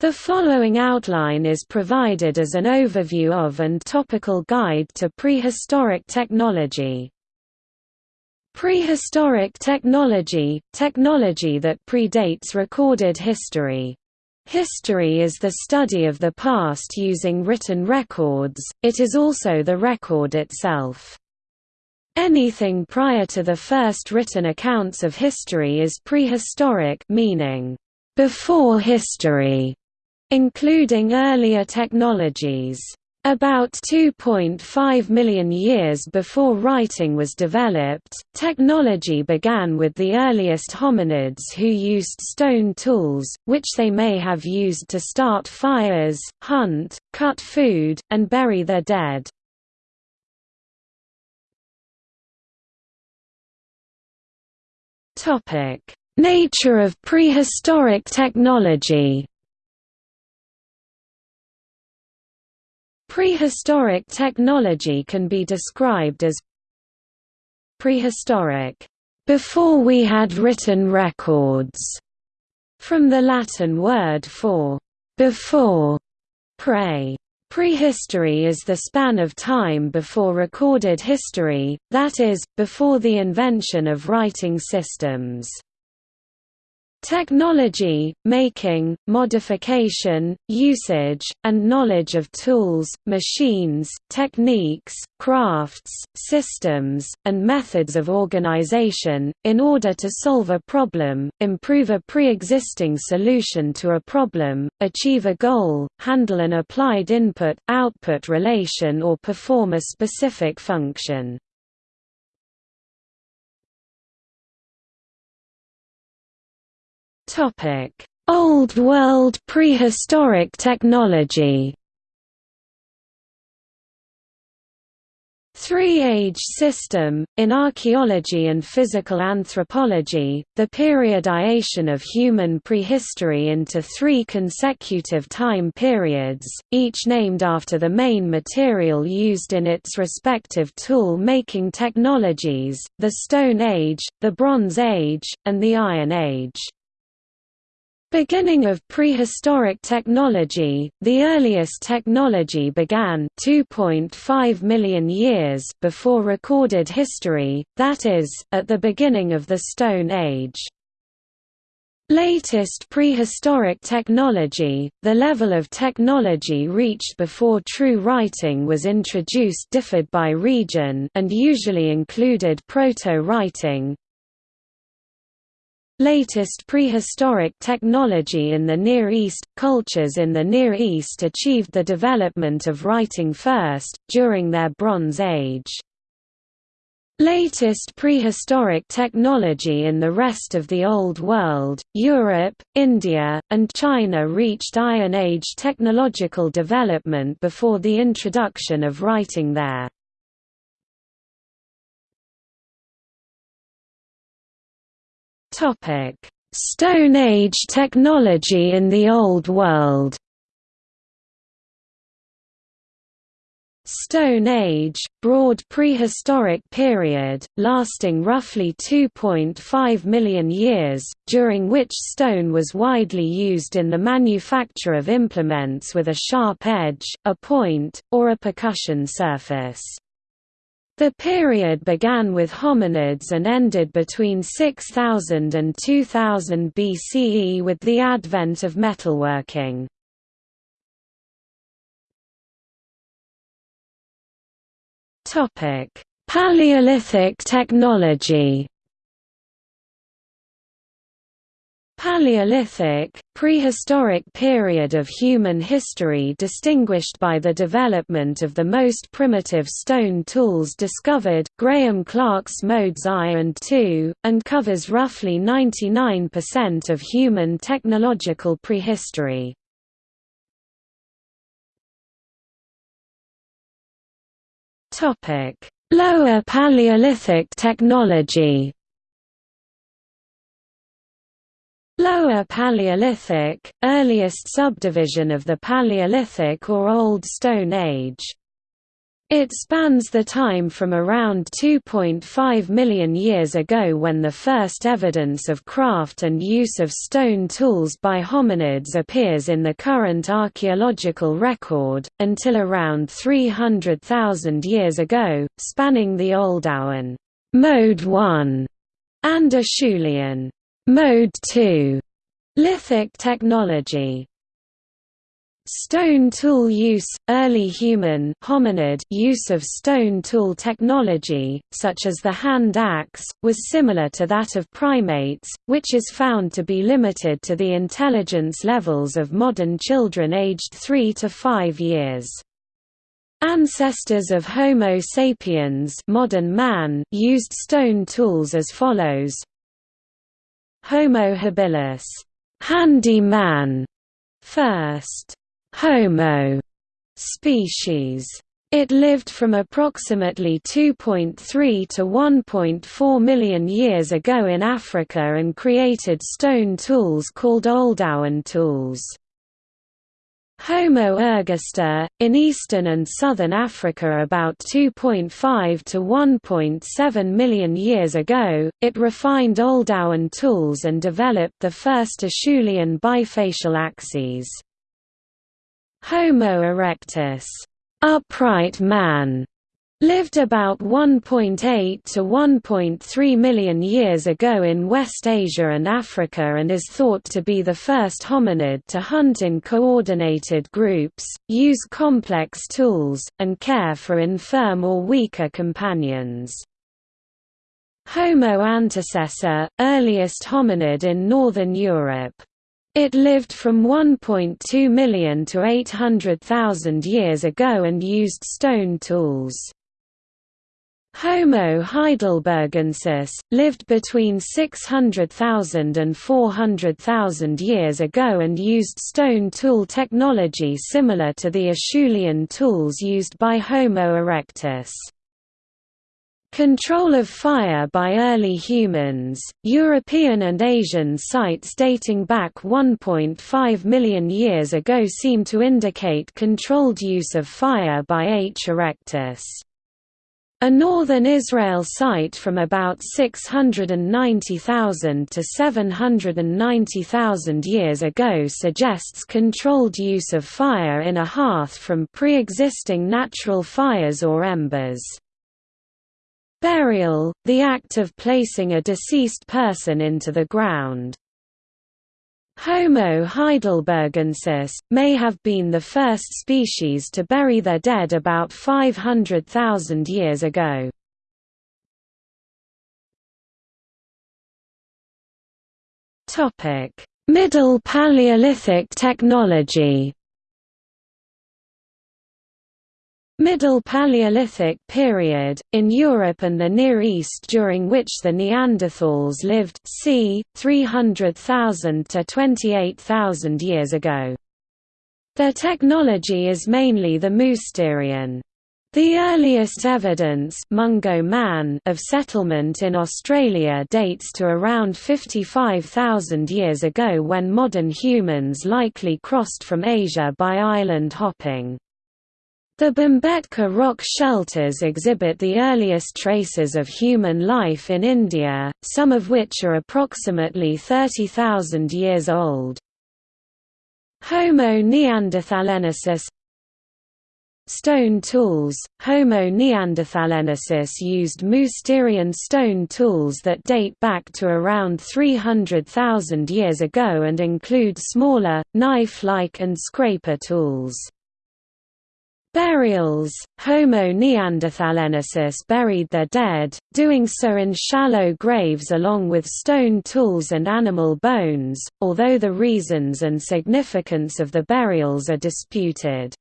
The following outline is provided as an overview of and topical guide to prehistoric technology. Prehistoric technology – technology that predates recorded history. History is the study of the past using written records, it is also the record itself. Anything prior to the first written accounts of history is prehistoric meaning, before history including earlier technologies. About 2.5 million years before writing was developed, technology began with the earliest hominids who used stone tools, which they may have used to start fires, hunt, cut food, and bury their dead. Nature of prehistoric technology Prehistoric technology can be described as prehistoric, before we had written records, from the Latin word for before, pre. Prehistory is the span of time before recorded history, that is, before the invention of writing systems. Technology, making, modification, usage, and knowledge of tools, machines, techniques, crafts, systems, and methods of organization, in order to solve a problem, improve a pre-existing solution to a problem, achieve a goal, handle an applied input-output relation or perform a specific function. Old World prehistoric technology. Three-age system, in archaeology and physical anthropology, the periodization of human prehistory into three consecutive time periods, each named after the main material used in its respective tool-making technologies, the Stone Age, the Bronze Age, and the Iron Age. Beginning of prehistoric technology, the earliest technology began 2.5 million years before recorded history, that is, at the beginning of the Stone Age. Latest prehistoric technology, the level of technology reached before true writing was introduced differed by region and usually included proto-writing, Latest prehistoric technology in the Near East – Cultures in the Near East achieved the development of writing first, during their Bronze Age. Latest prehistoric technology in the rest of the Old World, Europe, India, and China reached Iron Age technological development before the introduction of writing there. Topic: Stone Age technology in the Old World. Stone Age, broad prehistoric period, lasting roughly 2.5 million years, during which stone was widely used in the manufacture of implements with a sharp edge, a point, or a percussion surface. The period began with hominids and ended between 6000 and 2000 BCE with the advent of metalworking. Paleolithic technology Paleolithic, prehistoric period of human history distinguished by the development of the most primitive stone tools discovered Grahame Clark's modes I and II, and covers roughly 99% of human technological prehistory. Lower Paleolithic technology Lower Paleolithic, earliest subdivision of the Paleolithic or Old Stone Age. It spans the time from around 2.5 million years ago when the first evidence of craft and use of stone tools by hominids appears in the current archaeological record, until around 300,000 years ago, spanning the Oldowan Mode 1 and Acheulean Mode 2 lithic technology. Stone tool use – Early human hominid use of stone tool technology, such as the hand axe, was similar to that of primates, which is found to be limited to the intelligence levels of modern children aged 3 to 5 years. Ancestors of Homo sapiens modern man used stone tools as follows Homo habilis handy man, first Homo species. It lived from approximately 2.3 to 1.4 million years ago in Africa and created stone tools called Oldowan tools. Homo ergaster, in eastern and southern Africa about 2.5 to 1.7 million years ago, it refined Oldowan tools and developed the first Acheulean bifacial axes. Homo erectus upright man", lived about 1.8 to 1.3 million years ago in West Asia and Africa and is thought to be the first hominid to hunt in coordinated groups, use complex tools, and care for infirm or weaker companions. Homo antecessor, earliest hominid in northern Europe. It lived from 1.2 million to 800,000 years ago and used stone tools. Homo heidelbergensis, lived between 600,000 and 400,000 years ago and used stone tool technology similar to the Acheulean tools used by Homo erectus. Control of fire by early humans, European and Asian sites dating back 1.5 million years ago seem to indicate controlled use of fire by H. erectus. A northern Israel site from about 690,000 to 790,000 years ago suggests controlled use of fire in a hearth from pre-existing natural fires or embers. Burial, the act of placing a deceased person into the ground. Homo heidelbergensis, may have been the first species to bury their dead about 500,000 years ago. Middle Paleolithic technology Middle Paleolithic period, in Europe and the Near East during which the Neanderthals lived c. 300,000 to 28,000 years ago. Their technology is mainly the Mousterian. The earliest evidence Mungo man of settlement in Australia dates to around 55,000 years ago when modern humans likely crossed from Asia by island hopping. The Bhimbetka rock shelters exhibit the earliest traces of human life in India, some of which are approximately 30,000 years old. Homo neanderthalensis Stone tools Homo neanderthalensis used Mousterian stone tools that date back to around 300,000 years ago and include smaller, knife-like and scraper tools. Burials Homo neanderthalensis buried their dead, doing so in shallow graves along with stone tools and animal bones, although the reasons and significance of the burials are disputed.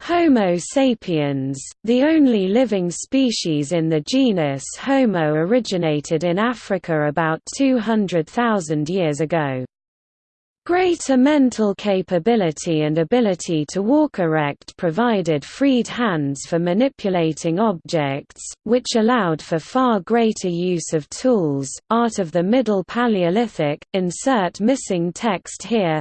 Homo sapiens, the only living species in the genus Homo originated in Africa about 200,000 years ago. Greater mental capability and ability to walk erect provided freed hands for manipulating objects, which allowed for far greater use of tools. Art of the Middle Paleolithic, insert missing text here.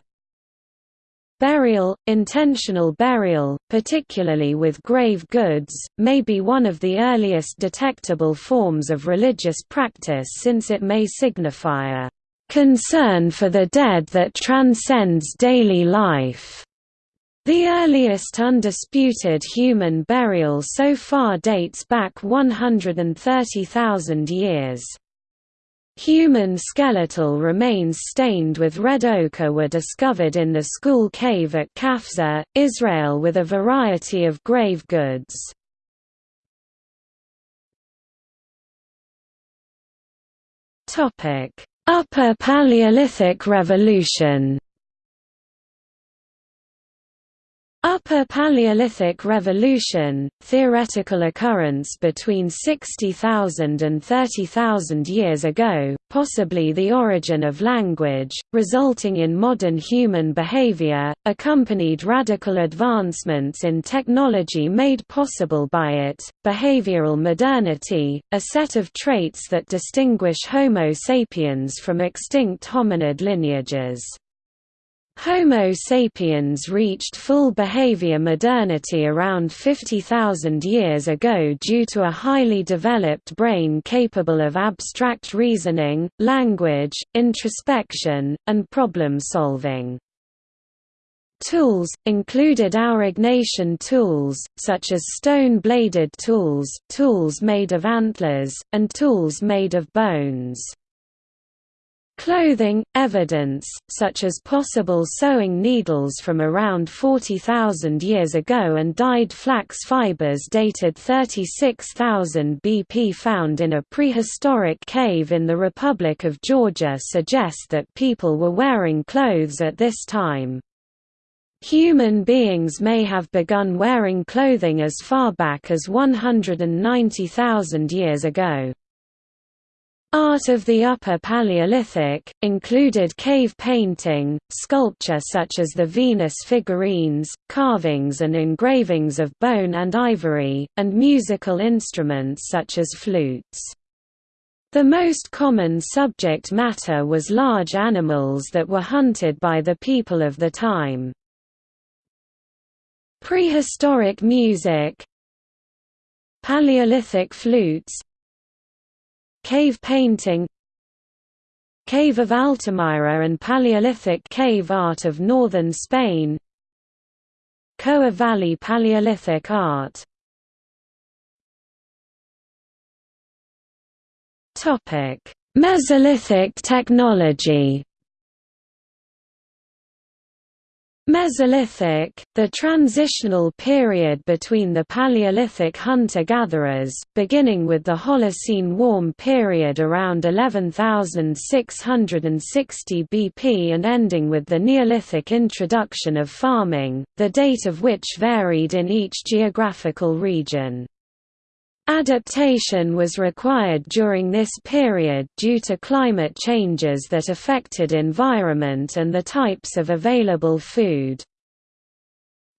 Burial, intentional burial, particularly with grave goods, may be one of the earliest detectable forms of religious practice since it may signify a concern for the dead that transcends daily life. The earliest undisputed human burial so far dates back 130,000 years. Human skeletal remains stained with red ochre were discovered in the Skhul Cave at Qafzeh, Israel with a variety of grave goods. Upper Paleolithic Revolution Upper Paleolithic Revolution, theoretical occurrence between 60,000 and 30,000 years ago, possibly the origin of language, resulting in modern human behavior, accompanied radical advancements in technology made possible by it, behavioral modernity, a set of traits that distinguish Homo sapiens from extinct hominid lineages. Homo sapiens reached full behavior modernity around 50,000 years ago due to a highly developed brain capable of abstract reasoning, language, introspection, and problem solving. Tools, included Aurignacian tools, such as stone-bladed tools, tools made of antlers, and tools made of bones. Clothing, evidence, such as possible sewing needles from around 40,000 years ago and dyed flax fibers dated 36,000 BP found in a prehistoric cave in the Republic of Georgia suggest that people were wearing clothes at this time. Human beings may have begun wearing clothing as far back as 190,000 years ago. Art of the Upper Paleolithic, included cave painting, sculpture such as the Venus figurines, carvings and engravings of bone and ivory, and musical instruments such as flutes. The most common subject matter was large animals that were hunted by the people of the time. Prehistoric music Paleolithic flutes Cave painting Cave of Altamira and Paleolithic cave art of northern Spain Coa Valley Paleolithic art. Mesolithic technology Mesolithic, the transitional period between the Paleolithic hunter-gatherers, beginning with the Holocene warm period around 11,660 BP and ending with the Neolithic introduction of farming, the date of which varied in each geographical region. Adaptation was required during this period due to climate changes that affected environment and the types of available food.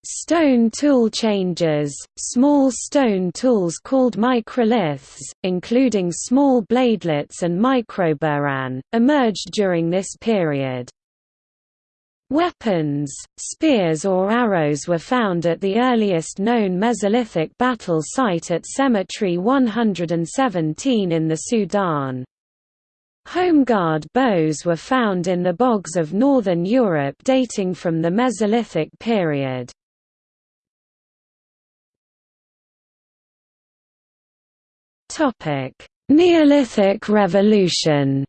Stone tool changes, small stone tools called microliths, including small bladelets and microburin, emerged during this period. Weapons, spears or arrows were found at the earliest known Mesolithic battle site at Cemetery 117 in the Sudan. Holmegaard bows were found in the bogs of northern Europe dating from the Mesolithic period. Neolithic Revolution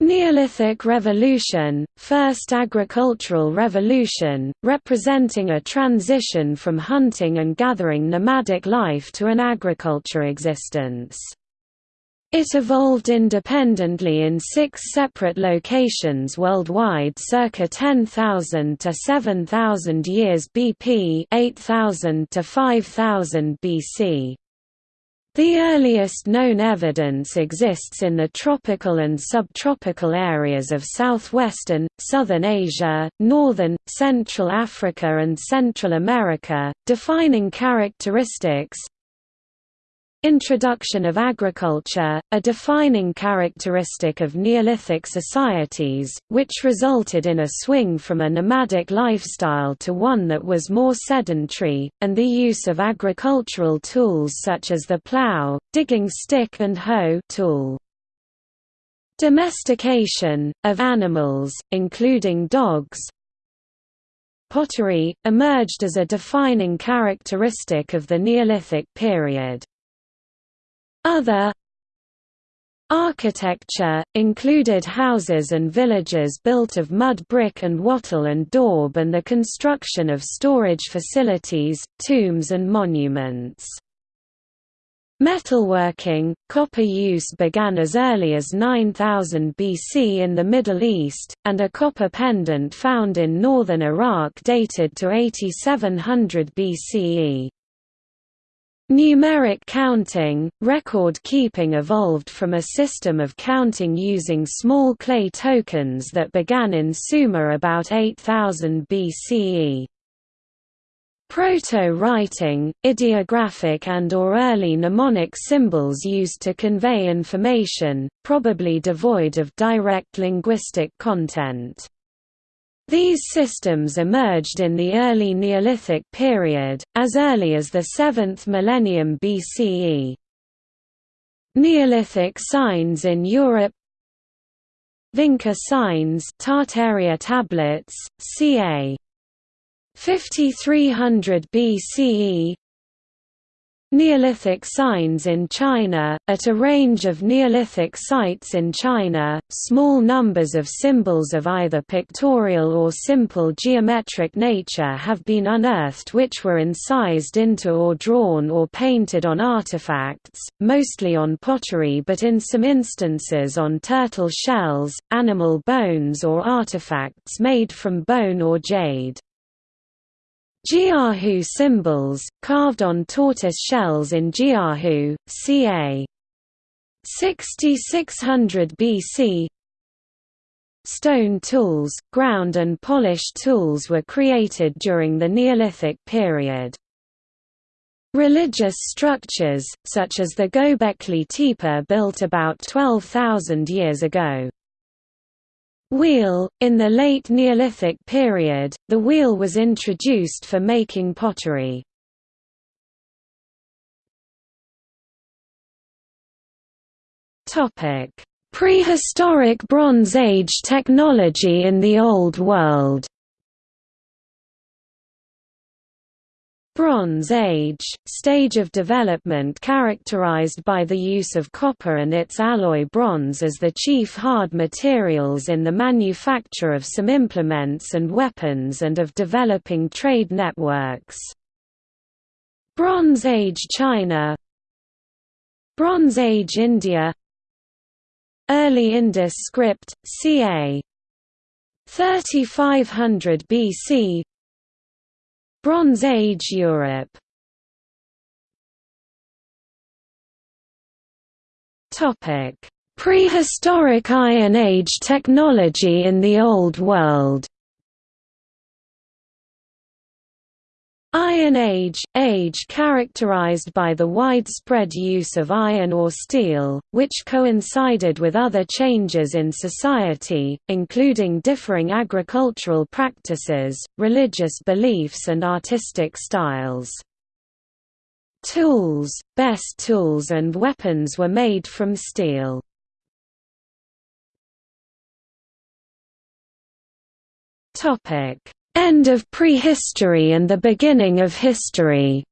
Neolithic Revolution, First Agricultural Revolution, representing a transition from hunting and gathering nomadic life to an agriculture existence. It evolved independently in six separate locations worldwide circa 10,000 to 7,000 years BP 8,000 to 5,000 BC. The earliest known evidence exists in the tropical and subtropical areas of southwestern, southern Asia, northern, Central Africa and Central America, defining characteristics Introduction of agriculture, a defining characteristic of Neolithic societies, which resulted in a swing from a nomadic lifestyle to one that was more sedentary, and the use of agricultural tools such as the plough, digging stick and hoe tool. Domestication, of animals, including dogs, pottery, emerged as a defining characteristic of the Neolithic period. Other Architecture, included houses and villages built of mud brick and wattle and daub and the construction of storage facilities, tombs and monuments. Metalworking, copper use began as early as 9000 BC in the Middle East, and a copper pendant found in northern Iraq dated to 8700 BCE. Numeric counting, record keeping evolved from a system of counting using small clay tokens that began in Sumer about 8000 BCE. Proto-writing, ideographic and or early mnemonic symbols used to convey information, probably devoid of direct linguistic content. These systems emerged in the early Neolithic period, as early as the 7th millennium BCE. Neolithic signs in Europe Vinca signs Tartaria tablets, ca. 5300 BCE Neolithic signs in China At a range of Neolithic sites in China, small numbers of symbols of either pictorial or simple geometric nature have been unearthed which were incised into or drawn or painted on artifacts, mostly on pottery but in some instances on turtle shells, animal bones or artifacts made from bone or jade. Jiahu symbols, carved on tortoise shells in Jiahu, ca. 6600 BC Stone tools, ground and polished tools were created during the Neolithic period. Religious structures, such as the Göbekli Tepe built about 12,000 years ago, Wheel In the late Neolithic period, the wheel was introduced for making pottery. Topic: Prehistoric Bronze Age technology in the Old World. Bronze Age, stage of development characterized by the use of copper and its alloy bronze as the chief hard materials in the manufacture of some implements and weapons and of developing trade networks. Bronze Age China Bronze Age India Early Indus script, ca. 3500 BC Bronze Age Europe. Prehistoric Iron Age technology in the Old World Iron Age – age characterized by the widespread use of iron or steel, which coincided with other changes in society, including differing agricultural practices, religious beliefs and artistic styles. Tools, best tools and weapons were made from steel. Topic End of prehistory and the beginning of history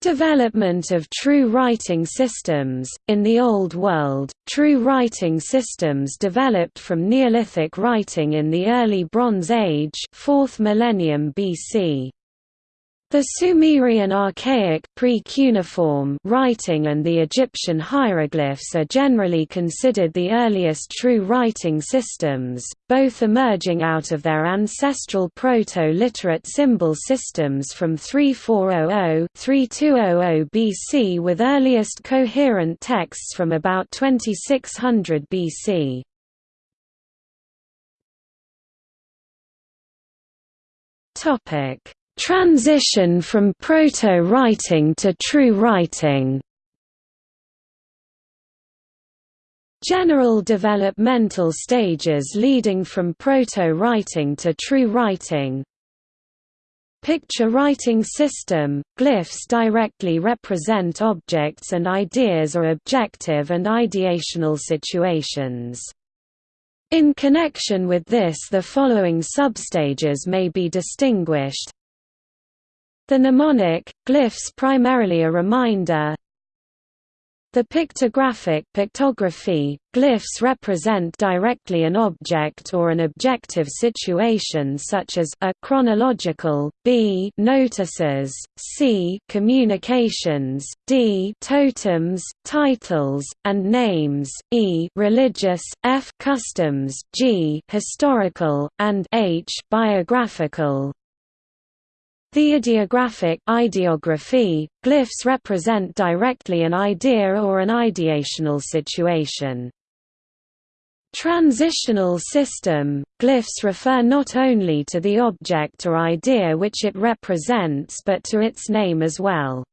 Development of true writing systems In the Old World, true writing systems developed from Neolithic writing in the early Bronze Age 4th millennium BC. The Sumerian archaic pre-cuneiform writing and the Egyptian hieroglyphs are generally considered the earliest true writing systems, both emerging out of their ancestral Proto-Literate symbol systems from 3400–3200 BC with earliest coherent texts from about 2600 BC. Topic Transition from proto-writing to true writing. General developmental stages leading from proto-writing to true writing. Picture writing system – Glyphs directly represent objects and ideas or objective and ideational situations. In connection with this the following substages may be distinguished The mnemonic – Glyphs primarily a reminder the pictographic pictography, glyphs represent directly an object or an objective situation such as a chronological, b notices, c communications, d totems, titles, and names, e religious, f customs, g historical, and h biographical. The ideographic ideography, glyphs represent directly an idea or an ideational situation. Transitional system, glyphs refer not only to the object or idea which it represents but to its name as well.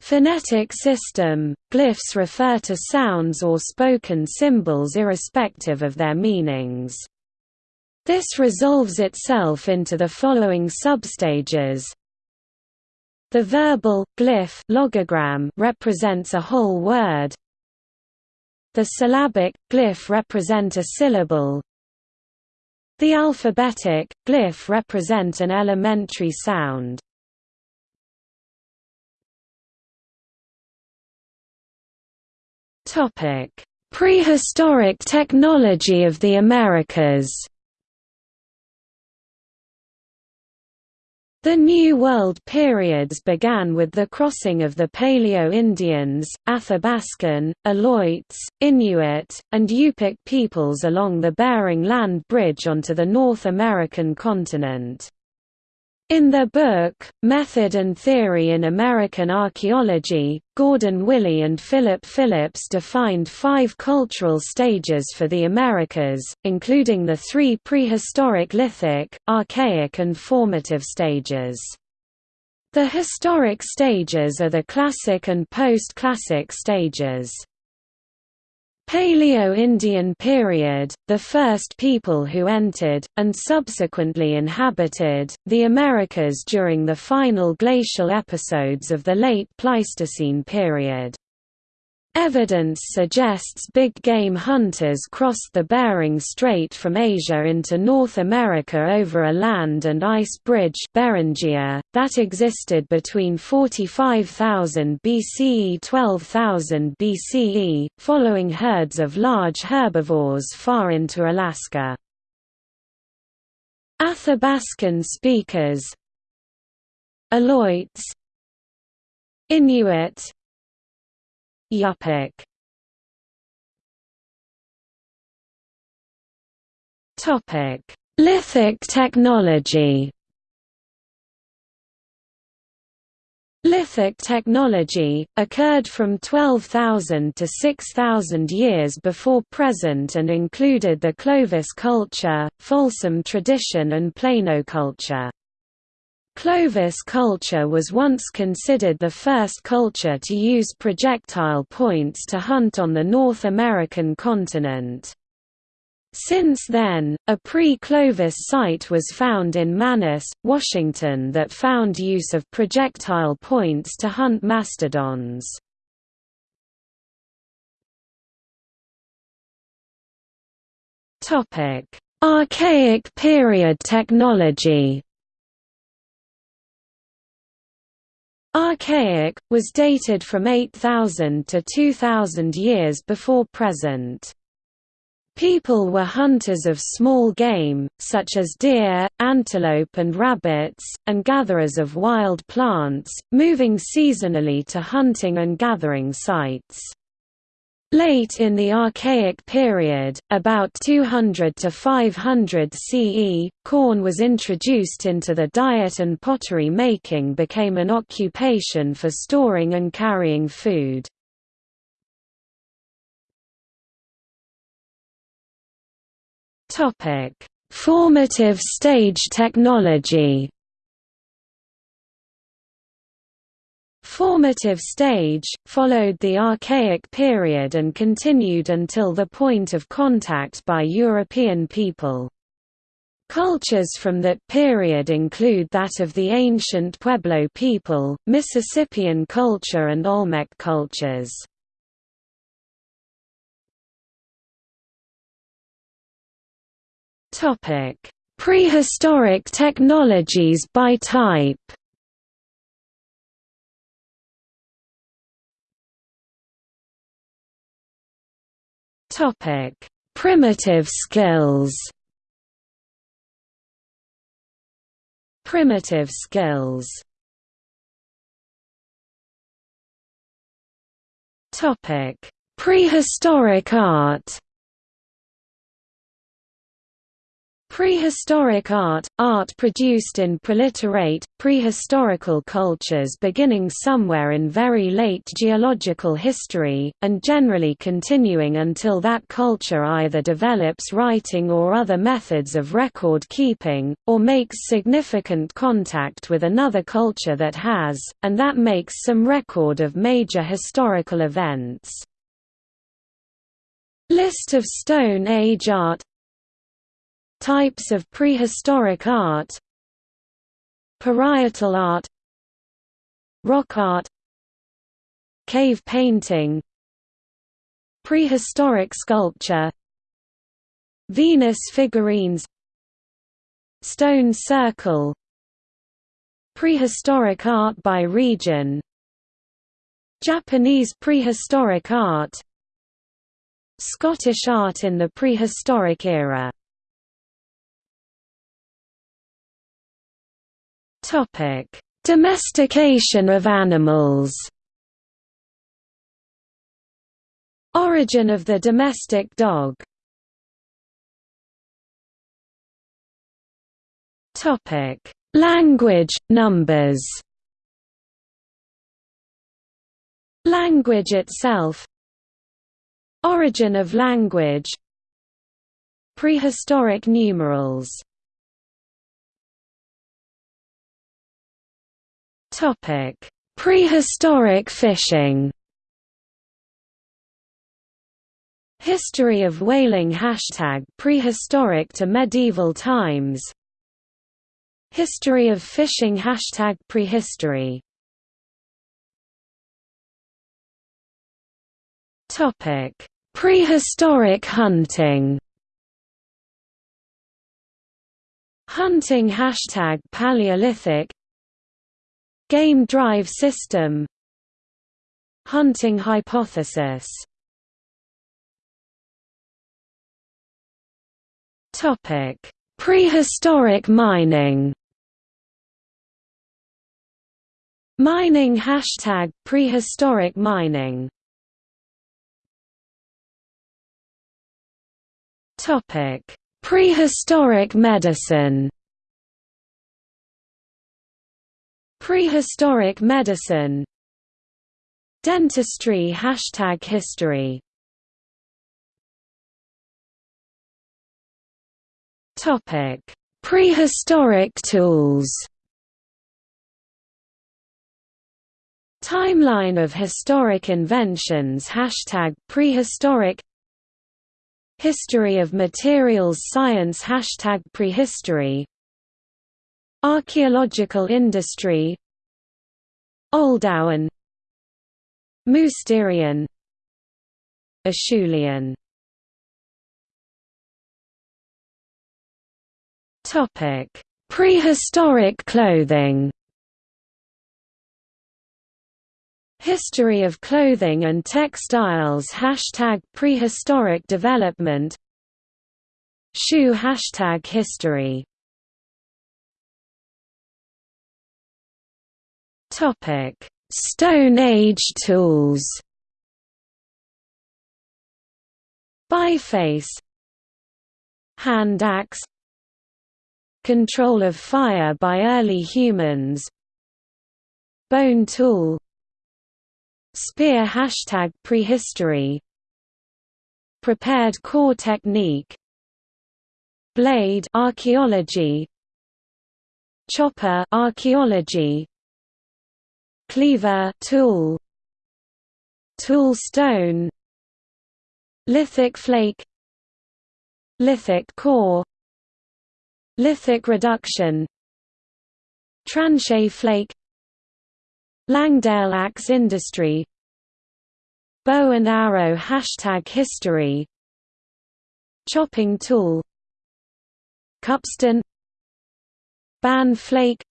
Phonetic system, glyphs refer to sounds or spoken symbols irrespective of their meanings. This resolves itself into the following substages. The verbal glyph logogram represents a whole word. The syllabic glyph represent a syllable. The alphabetic glyph represent an elementary sound. Topic: Prehistoric technology of the Americas. The New World periods began with the crossing of the Paleo-Indians, Athabascan, Aleutians, Inuit, and Yupik peoples along the Bering Land Bridge onto the North American continent. In their book, Method and Theory in American Archaeology, Gordon Willey and Philip Phillips defined five cultural stages for the Americas, including the three prehistoric lithic, archaic and formative stages. The historic stages are the classic and post-classic stages. Paleo-Indian period, the first people who entered, and subsequently inhabited, the Americas during the final glacial episodes of the late Pleistocene period. Evidence suggests big game hunters crossed the Bering Strait from Asia into North America over a land and ice bridge Beringia, that existed between 45,000 BCE 12,000 BCE, following herds of large herbivores far into Alaska. Athabascan speakers. Aleutians Inuit Topic: Lithic technology. Lithic technology, occurred from 12,000 to 6,000 years before present and included the Clovis culture, Folsom tradition and Plano culture. Clovis culture was once considered the first culture to use projectile points to hunt on the North American continent. Since then, a pre-Clovis site was found in Manis, Washington that found use of projectile points to hunt mastodons. Archaic period technology Archaic, was dated from 8000 to 2000 years before present. People were hunters of small game, such as deer, antelope and rabbits, and gatherers of wild plants, moving seasonally to hunting and gathering sites. Late in the Archaic period, about 200 to 500 CE, corn was introduced into the diet and pottery making became an occupation for storing and carrying food. Formative stage technology formative stage, followed the Archaic period and continued until the point of contact by European people. Cultures from that period include that of the ancient Pueblo people, Mississippian culture and Olmec cultures. Prehistoric technologies by type Topic: Primitive skills. Primitive skills. Topic: Prehistoric art. Prehistoric art – art produced in preliterate, prehistorical cultures beginning somewhere in very late geological history, and generally continuing until that culture either develops writing or other methods of record keeping, or makes significant contact with another culture that has, and that makes some record of major historical events. List of Stone Age art Types of prehistoric art Parietal art Rock art Cave painting Prehistoric sculpture Venus figurines Stone circle Prehistoric art by region Japanese prehistoric art Scottish art in the prehistoric era Topic: Domestication of animals. Origin of the domestic dog. Topic: Language, numbers. Language itself. Origin of language. Prehistoric numerals Topic: Prehistoric fishing. History of whaling Hashtag prehistoric to medieval times. History of fishing Hashtag prehistory. Prehistoric hunting. Hunting Hashtag Paleolithic Game drive system Hunting hypothesis Prehistoric mining. Mining hashtag prehistoric mining. Topic: Prehistoric medicine. Prehistoric medicine. Dentistry Hashtag history. Topic. Prehistoric tools. Timeline of historic inventions Hashtag prehistoric. History of materials science Hashtag prehistory Archaeological industry Oldowan Mousterian Acheulean Topic: Prehistoric clothing. History of clothing and textiles. Hashtag prehistoric development. Shoe Hashtag history Topic: Stone Age tools. Biface. Hand axe. Control of fire by early humans. Bone tool. Spear Hashtag prehistory. Prepared core technique. Blade archaeology. Chopper archaeology cleaver tool tool stone lithic flake lithic core lithic reduction tranchet flake Langdale axe industry bow and arrow hashtag history chopping tool Cupstone Bann flake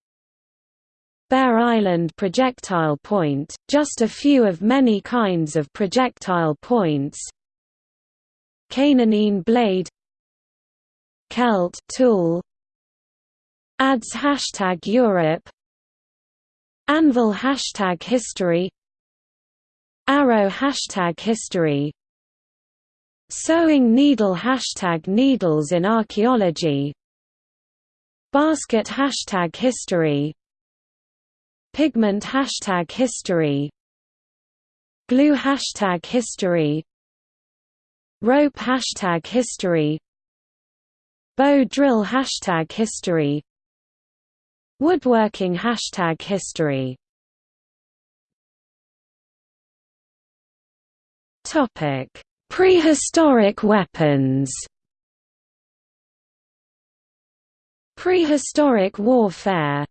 Bare Island projectile point, just a few of many kinds of projectile points. Canonine blade. Celt tool. Adze hashtag Europe. Anvil hashtag history. Arrow hashtag history. Sewing needle hashtag needles in archaeology. Basket hashtag history Pigment hashtag history Glue hashtag history Rope hashtag history Bow drill hashtag history Woodworking hashtag history. Topic Prehistoric weapons. Prehistoric warfare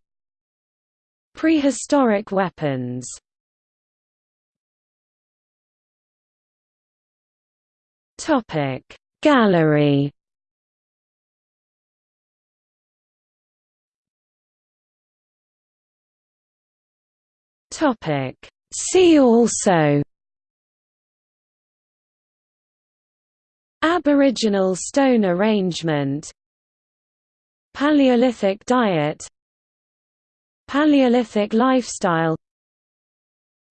Prehistoric weapons. Gallery. See also. Aboriginal stone arrangement. Paleolithic diet Paleolithic lifestyle.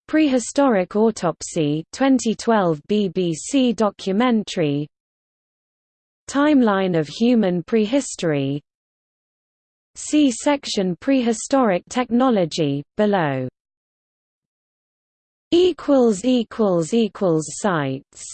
Prehistoric autopsy 2012 BBC documentary. Timeline of human prehistory. See section Prehistoric technology, below. Equals equals equals Sites